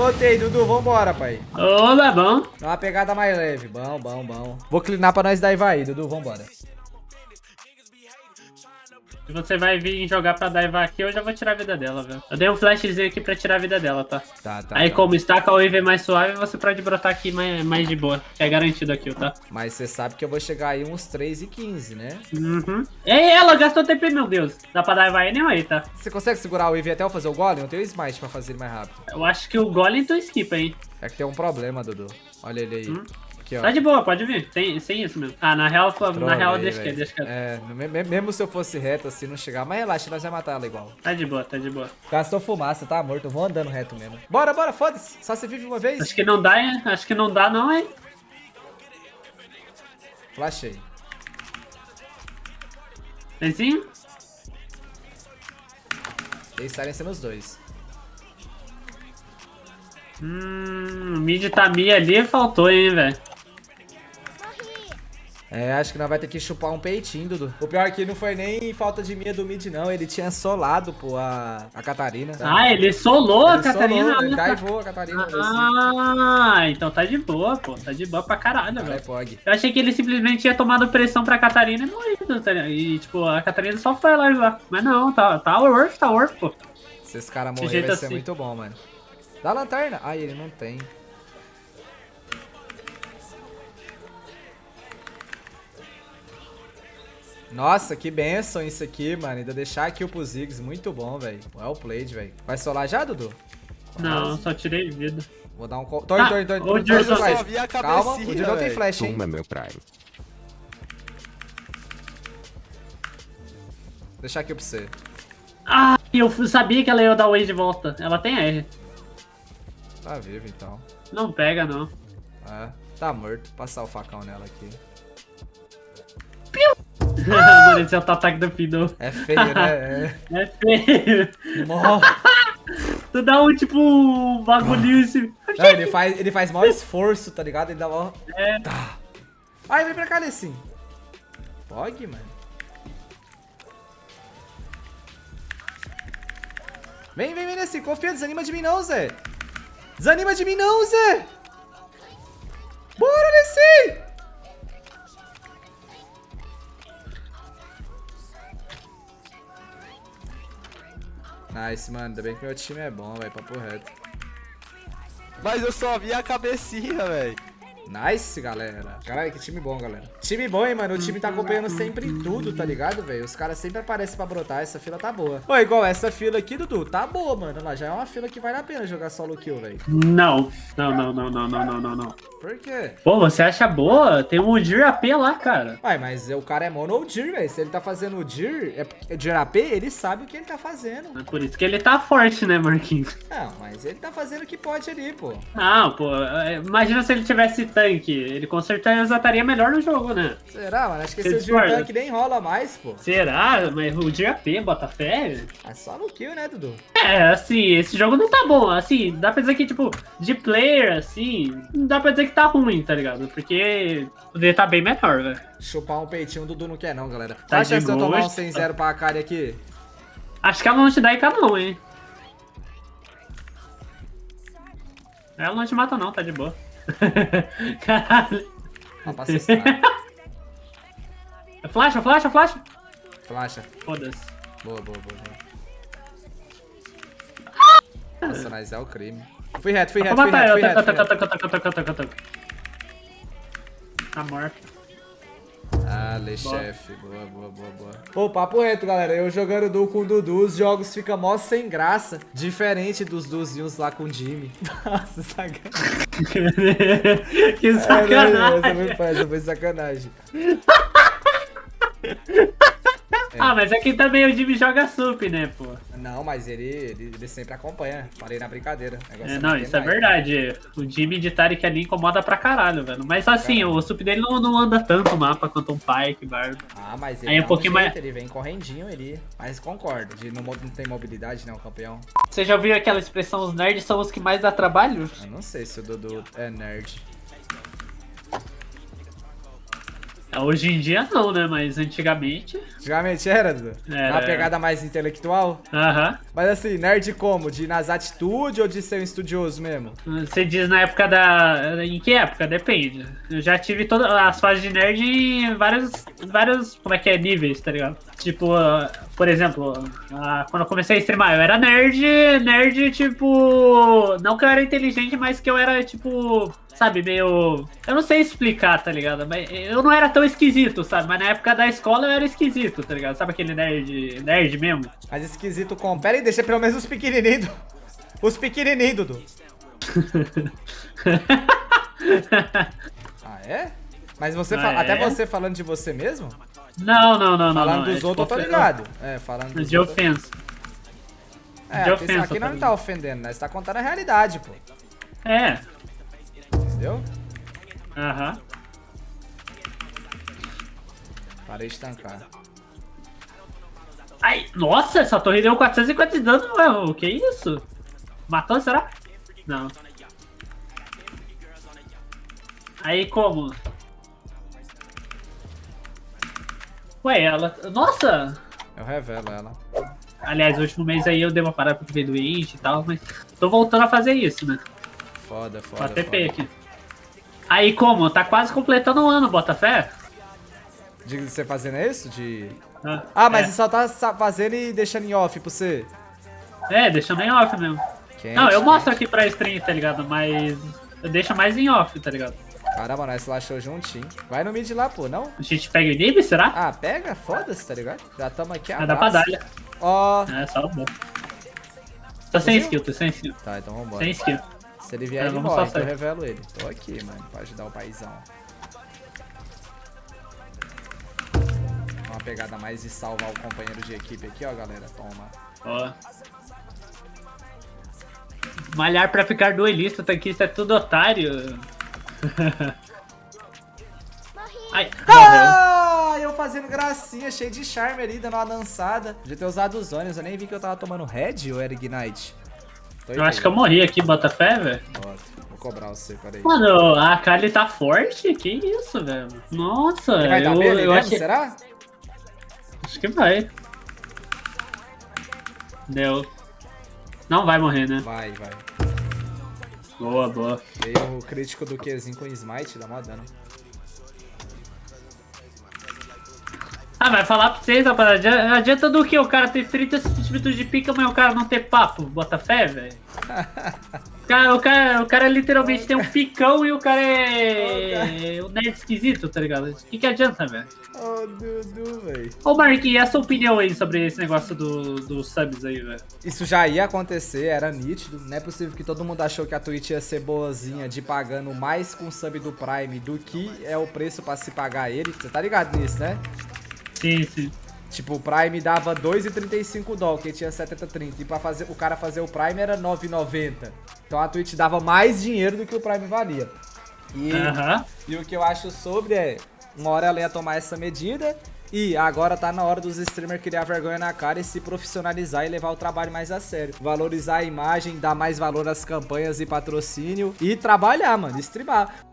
Voltei, Dudu, vambora, pai. Ô, bom. Dá uma pegada mais leve. Bom, bom, bom. Vou clinar pra nós dar aí, Dudu, vambora. Se você vai vir jogar pra Daiva aqui, eu já vou tirar a vida dela, velho. Eu dei um flashzinho aqui pra tirar a vida dela, tá? Tá, tá. Aí tá. como está com a wave mais suave, você pode brotar aqui mais, mais de boa. É garantido aqui, tá? Mas você sabe que eu vou chegar aí uns 3 e 15, né? Uhum. Ei, ela gastou TP, meu Deus. Dá pra Daiva anyway, tá? Você consegue segurar o Wave até eu fazer o Golem? Eu tenho o Smite pra fazer ele mais rápido. Eu acho que o Golem tu esquipa, hein? É que tem um problema, Dudu. Olha ele aí. Hum? Aqui, ó. Tá de boa, pode vir. Tem, sem isso mesmo. Ah, na real, na Trolei, real deixa que deixa que É, me- me- mesmo se eu fosse reto assim, não chegar. Mas relaxa, nós vamos matar ela igual. Tá de boa, tá de boa. Gastou fumaça, tá morto. Eu vou andando reto mesmo. Bora, bora, foda-se. Só você vive uma vez. Acho que não dá, hein? Acho que não dá, não, hein? Flashei. Benzinho? Dei silence nos dois. Hum, mid tá mi ali, faltou, hein, velho. É, acho que nós vai ter que chupar um peitinho, Dudu. O pior é que não foi nem falta de minha do mid, não. Ele tinha solado, pô, a, a Catarina. Ah, ele solou a Ele Catarina. solou, ele daivou a Catarina. assim. Ah, então tá de boa, pô. Tá de boa pra caralho, velho. Pog. Eu achei que ele simplesmente tinha tomado pressão pra Catarina e morrido, tá ligado? E, tipo, a Catarina só foi lá ajudar. Mas não, tá, tá worth, tá worth, pô. Se esse cara morrer, vai ser assim. muito bom, mano. Dá a lanterna. Ai, ele não tem. Nossa, que benção isso aqui, mano. Ainda deixar aqui o Ziggs. Muito bom, velho. Well played, velho. Vai solar já, Dudu? Não, só tirei vida. Vou dar um... Torre, Ah, torre, torre. o torre, Dirk torre, só flash. vi a Calma, o não tem flash, hein? Toma meu Prime. Deixar aqui pra você. Ah, eu sabia que ela ia dar o Wave de volta. Ela tem R. Tá vivo, então. Não pega, não. É, tá morto. Passar o facão nela aqui. Mano, esse é o ataque do Fiddle. É feio, né? É feio. É. Morre. Tu dá um, tipo, um bagulhinho assim. Não, ele faz, ele faz maior esforço, tá ligado? Ele dá maior... É. Tá. Ai, vem pra cá, Lessin. Pog, mano. Vem, vem, vem, Lessin. Confia, desanima de mim não, Zé. Desanima de mim não, Zé. Bora, Lessin. Nice, mano. Ainda bem que meu time é bom, velho. Papo reto. Mas eu só vi a cabecinha, velho. Nice, galera. Caralho, que time bom, galera. Time bom, hein, mano. O time tá acompanhando sempre tudo, tá ligado, velho? Os caras sempre aparecem pra brotar. Essa fila tá boa. Pô, igual essa fila aqui, Dudu. Tá boa, mano. Lá, já é uma fila que vale a pena jogar solo kill, velho. Não. Não, não, não, não, não, não, não, não. Por quê? Pô, você acha boa? Tem um Dir AP lá, cara. Ué, mas o cara é mono ou Dir, velho. Se ele tá fazendo o Dir, é é Dir AP, ele sabe o que ele tá fazendo. É por isso que ele tá forte, né, Marquinhos? Não, mas ele tá fazendo o que pode ali, pô. Não, pô, é, imagina se ele tivesse tanque. Ele com certeza estaria melhor no jogo, né? Será, mano? Acho que Você esse Dir discorda? tank nem rola mais, pô. Será? Mas o Dir AP, bota fé? É só no kill, né, Dudu? É, assim, esse jogo não tá bom. Assim, dá pra dizer que, tipo, de player, assim, não dá pra dizer que tá ruim, tá ligado? Porque poderia tá bem melhor, velho. Chupar um peitinho, o Dudu não quer não, galera. Tá Tá achando de se eu tomar um gosto. 100-0 pra Akari aqui? Acho que ela não te dá IK não, hein? Ela não te mata não, tá de boa. Caralho. Ó, pra assustar. Flash, flash, flash. Flasha. Foda-se. Boa, boa, boa, boa. Nossa, mas é o crime. Fui reto, fui reto, fui matar reto, fui reto, Taca, fui taca, reto. taca, taca, taca, taca, taca. Tá morto. Ah, lê chefe. Boa, boa, boa, boa. Pô, papo reto, galera. Eu jogando duo com o Dudu, os jogos ficam mó sem graça. Diferente dos duzinhos lá com o Jimmy. Nossa, sacanagem. que Essa sacanagem. foi, essa foi sacanagem. Ah, mas aqui também o Jimmy joga sup, né, pô? Não, mas ele, ele, ele sempre acompanha. Falei na brincadeira. É, é não, isso é verdade. O Jimmy de Tarek ali incomoda pra caralho, velho. Mas assim, o sup dele não, não anda tanto o mapa quanto um Pyke, Bardo. Ah, mas ele Aí é um pouquinho jeito, mais- Ele vem correndinho ali. Mas concordo. De não, não tem mobilidade, né? O campeão. Você já ouviu aquela expressão, os nerds são os que mais dá trabalho? Eu não sei se o Dudu é nerd. Hoje em dia não, né? Mas antigamente. Antigamente era, Dudu? Era, Uma pegada mais intelectual? Aham. Mas assim, nerd como? De nas atitudes ou de ser um estudioso mesmo? Você diz na época da. Em que época? Depende. Eu já tive todas as fases de nerd em vários. vários. Como é que é? Níveis, tá ligado? Tipo, por exemplo, quando eu comecei a streamar, eu era nerd. Nerd, tipo. Não que eu era inteligente, mas que eu era, tipo. Sabe, meio. Eu não sei explicar, tá ligado? Mas eu não era tão esquisito, sabe? Mas na época da escola eu era esquisito, tá ligado? Sabe aquele nerd. nerd mesmo? Mas esquisito como? Pera aí, deixa pelo menos os pequenininhos. do- Os pequenininhos, Dudu. Ah, é? Mas você Ah, fala, até é? você falando de você mesmo? Não, não, não, não. Falando não. dos é, outros, eu tô tipo, ligado. É, falando dos De outros. ofensa. É, de ofensa aqui não tá ofendendo, né? Você tá contando a realidade, pô. É. Entendeu? Aham. Parei de tancar. Ai, nossa, essa torre deu 450 de dano, mano. Que isso? Matou, será? Não. Aí como? Ué, ela. Nossa! Eu revelo ela. Aliás, no último mês aí eu dei uma parada porque veio doente e tal, mas tô voltando a fazer isso, né? Foda, foda, a TP foda. aqui. Aí como? Tá quase completando um ano, Botafé? De você fazendo isso? De... Ah, Ah, mas é. você só tá fazendo e deixando em off pra você. É, deixando em off mesmo. Quente, Não, eu quente. mostro aqui pra stream, tá ligado? Mas eu deixo mais em off, tá ligado? Caramba, nós slashou juntinho. Vai no mid lá, pô, não? A gente pega o inib, será? Ah, pega? Foda-se, tá ligado? Já tamo aqui, Ah, dá pra abraço. dar. Ó. É, só bom. Tô sem skill, tô sem skill. Tá, então vambora. Sem skill. Se ele vier, É, ele morre, então eu revelo ele. Tô aqui, mano, pra ajudar o paizão. Uma pegada mais de salvar o companheiro de equipe aqui, ó, galera. Toma. Ó. Malhar pra ficar duelista, tanquista é tudo otário. Ai, morreu. Ah, eu fazendo gracinha, cheio de charme ali, dando uma dançada. Podia ter usado os ônibus, eu nem vi que eu tava tomando Red ou era Ignite. Tô Eu acho que eu morri aqui, Botafé, velho. Vou cobrar você, peraí. Mano, a Kali tá forte? Que isso, velho? Nossa, Ele vai dar eu, B ali eu mesmo, achei... será? Acho que vai. Deu. Não vai morrer, né? Vai, vai. Boa, boa. Veio o crítico do Qzinho com Smite, dá mó dano. Ah, vai falar pra vocês, rapaziada. Adianta- do que o cara ter 30 centímetros de pica, mas o cara não ter papo? Bota fé, velho. O cara, o, cara, o literalmente tem um picão e o cara é. um nerd esquisito, tá ligado? O que, que adianta, velho? Ô, Dudu, velho. Ô, Marquinhos, e a sua opinião aí sobre esse negócio dos do subs aí, velho? Isso já ia acontecer, era nítido. Não é possível que todo mundo achou que a Twitch ia ser boazinha de pagando mais com sub do Prime do que é o preço pra se pagar ele. Você tá ligado nisso, né? Sim, sim. Tipo, o Prime dava 2,35 dólares, que tinha 70,30. E pra fazer, o cara fazer o Prime era 9,90. Então a Twitch dava mais dinheiro do que o Prime valia. E, e o que eu acho sobre é, uma hora ela ia tomar essa medida e agora tá na hora dos streamers criar vergonha na cara e se profissionalizar e levar o trabalho mais a sério. Valorizar a imagem, dar mais valor às campanhas e patrocínio e trabalhar, mano, streamar.